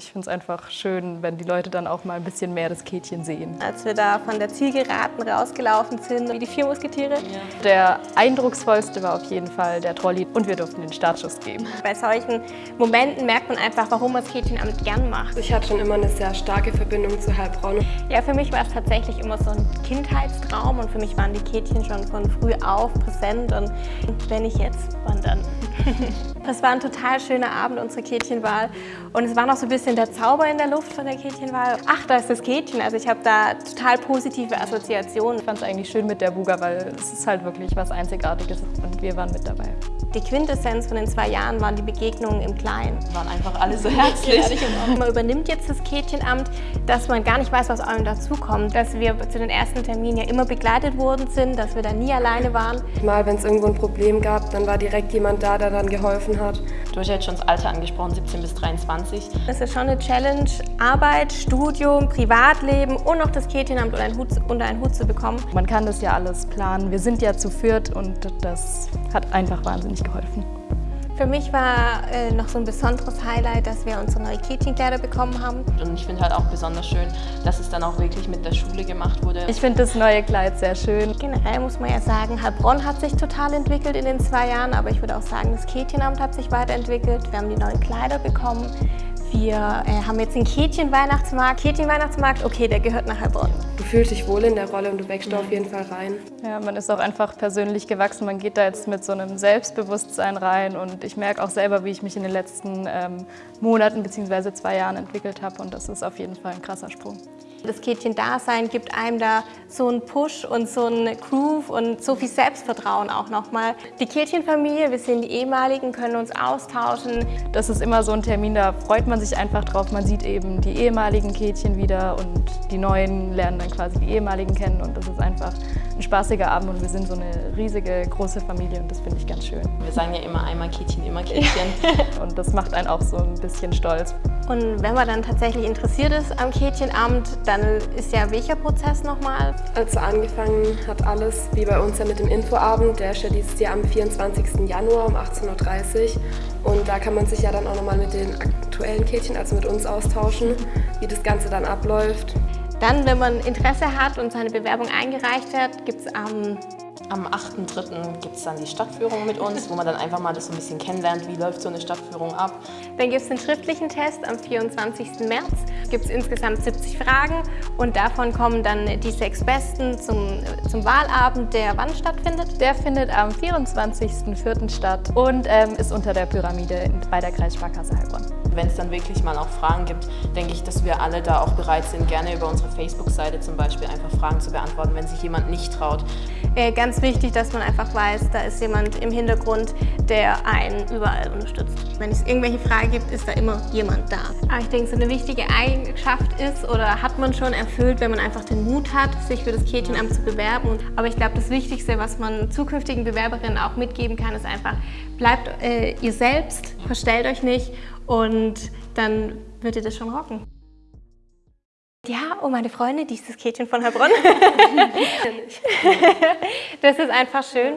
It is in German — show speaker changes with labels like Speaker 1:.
Speaker 1: Ich finde es einfach schön, wenn die Leute dann auch mal ein bisschen mehr das Kätchen sehen.
Speaker 2: Als wir da von der Zielgeraden rausgelaufen sind, wie die vier Musketiere. Ja.
Speaker 1: Der eindrucksvollste war auf jeden Fall der Trolley und wir durften den Startschuss geben.
Speaker 2: Bei solchen Momenten merkt man einfach, warum man das Kätchenamt gern macht.
Speaker 3: Ich hatte schon immer eine sehr starke Verbindung zu Heilbronn.
Speaker 2: Ja, für mich war es tatsächlich immer so ein Kindheitstraum und für mich waren die Kätchen schon von früh auf präsent und wenn ich jetzt wandern. Das war ein total schöner Abend, unsere Kätchenwahl. Und es war noch so ein bisschen der Zauber in der Luft von der Kätchenwahl. Ach, da ist das Kätchen. Also ich habe da total positive Assoziationen.
Speaker 1: Ich fand es eigentlich schön mit der Buga, weil es ist halt wirklich was Einzigartiges und wir waren mit dabei.
Speaker 2: Die Quintessenz von den zwei Jahren waren die Begegnungen im Kleinen.
Speaker 1: Waren einfach alle so herzlich.
Speaker 2: man übernimmt jetzt das Kätchenamt, dass man gar nicht weiß, was einem dazukommt. Dass wir zu den ersten Terminen ja immer begleitet worden sind, dass wir da nie alleine waren.
Speaker 3: Mal, wenn es irgendwo ein Problem gab, dann war direkt jemand da, der dann geholfen hat.
Speaker 4: Du hast ja jetzt schon das Alter angesprochen, 17 bis 23.
Speaker 2: Es ist schon eine Challenge, Arbeit, Studium, Privatleben und noch das Kätchenamt unter einen, Hut, unter einen Hut zu bekommen.
Speaker 1: Man kann das ja alles planen. Wir sind ja zu viert und das hat einfach wahnsinnig geholfen.
Speaker 2: Für mich war äh, noch so ein besonderes Highlight, dass wir unsere neue Kätchenkleider bekommen haben.
Speaker 4: Und ich finde halt auch besonders schön, dass es dann auch wirklich mit der Schule gemacht wurde.
Speaker 1: Ich finde das neue Kleid sehr schön.
Speaker 2: Generell muss man ja sagen, Heilbronn hat sich total entwickelt in den zwei Jahren, aber ich würde auch sagen, das Kätchenamt hat sich weiterentwickelt. Wir haben die neuen Kleider bekommen. Wir äh, haben jetzt den Kätchen-Weihnachtsmarkt. Kätchen-Weihnachtsmarkt, okay, der gehört nach Heilbronn.
Speaker 3: Du fühlst dich wohl in der Rolle und du wächst da auf jeden Fall rein.
Speaker 1: Ja, man ist auch einfach persönlich gewachsen. Man geht da jetzt mit so einem Selbstbewusstsein rein und ich merke auch selber, wie ich mich in den letzten ähm, Monaten bzw. zwei Jahren entwickelt habe und das ist auf jeden Fall ein krasser Sprung.
Speaker 2: Das Kätchen-Dasein gibt einem da so einen Push und so einen Groove und so viel Selbstvertrauen auch nochmal. Die Kätchenfamilie, wir sind die ehemaligen, können uns austauschen.
Speaker 1: Das ist immer so ein Termin, da freut man sich einfach drauf. Man sieht eben die ehemaligen Kätchen wieder und die neuen lernen dann quasi die ehemaligen kennen und das ist einfach ein spaßiger Abend und wir sind so eine riesige, große Familie und das finde ich ganz schön.
Speaker 4: Wir sagen ja immer einmal Kätchen, immer Kätchen.
Speaker 1: und das macht einen auch so ein bisschen stolz.
Speaker 2: Und wenn man dann tatsächlich interessiert ist am Kätchenamt, dann ist ja welcher Prozess nochmal?
Speaker 3: Also angefangen hat alles wie bei uns ja mit dem Infoabend, der ist ja dieses Jahr am 24. Januar um 18.30 Uhr und da kann man sich ja dann auch nochmal mit den aktuellen Kätchen, also mit uns austauschen, wie das Ganze dann abläuft.
Speaker 2: Dann, wenn man Interesse hat und seine Bewerbung eingereicht hat, gibt es am
Speaker 4: am 8.3. gibt es dann die Stadtführung mit uns, wo man dann einfach mal das so ein bisschen kennenlernt, wie läuft so eine Stadtführung ab.
Speaker 2: Dann gibt es den schriftlichen Test am 24. März. Gibt es insgesamt 70 Fragen und davon kommen dann die sechs Besten zum, zum Wahlabend, der wann stattfindet?
Speaker 1: Der findet am 24.04. statt und ähm, ist unter der Pyramide bei der Kreissparkasse Heilbronn.
Speaker 4: Wenn es dann wirklich mal auch Fragen gibt, denke ich, dass wir alle da auch bereit sind, gerne über unsere Facebook-Seite zum Beispiel einfach Fragen zu beantworten, wenn sich jemand nicht traut.
Speaker 2: Äh, ganz wichtig, dass man einfach weiß, da ist jemand im Hintergrund, der einen überall unterstützt. Wenn es irgendwelche Fragen gibt, ist da immer jemand da. Aber ich denke, so eine wichtige Eigenschaft ist oder hat man schon erfüllt, wenn man einfach den Mut hat, sich für das Kätchenamt zu bewerben. Aber ich glaube, das Wichtigste, was man zukünftigen Bewerberinnen auch mitgeben kann, ist einfach, bleibt äh, ihr selbst, verstellt euch nicht und dann wird ihr das schon rocken. Ja, oh meine Freunde, dieses Kätchen von Heilbronn. das ist einfach schön.